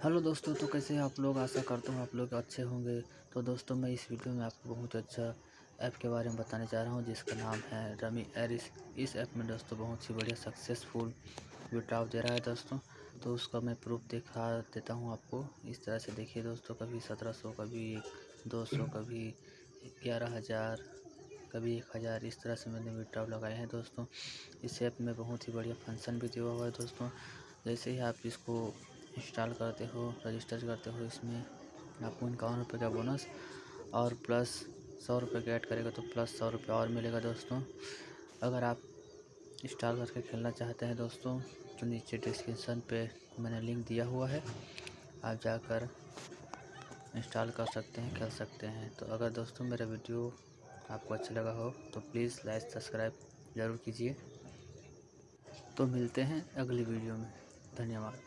Hello दोस्तों तो कैसे आप लोग? आशा करता हूँ आप लोग अच्छे होंगे। तो दोस्तों, मैं इस वीडियो में आपको बहुत अच्छा ऐप के बारे में बताने जा रहा हूँ, जिसका नाम है रमी एरिस इस ऐप में दोस्तों, बहुत ही बढ़िया सक्सेसफुल विड्राव दे रहा है दोस्तों। तो उसका मैं प्रूफ दिखा देता हूँ आपको। इस तरह से देखिए दोस्तों, कभी सत्रह सौ, कभी दो सौ, कभी ग्यारह हज़ार, कभी एक हज़ार। इस तरह से मैंने विड्राव लगाए हैं दोस्तों। इस ऐप में बहुत ही बढ़िया फ़ंक्शन भी दिया हुआ है दोस्तों। जैसे ही आप इसको इंस्टॉल करते हो रजिस्टर करते हो इसमें, आपको इक्यावन रुपये का बोनस और प्लस सौ रुपये का ऐड करेगा तो प्लस सौ रुपये और मिलेगा दोस्तों। अगर आप इंस्टॉल करके खेलना चाहते हैं दोस्तों तो नीचे डिस्क्रिप्शन पे मैंने लिंक दिया हुआ है। आप जाकर इंस्टॉल कर सकते हैं, खेल सकते हैं। तो अगर दोस्तों मेरा वीडियो आपको अच्छा लगा हो तो प्लीज़ लाइक सब्सक्राइब ज़रूर कीजिए। तो मिलते हैं अगली वीडियो में। धन्यवाद।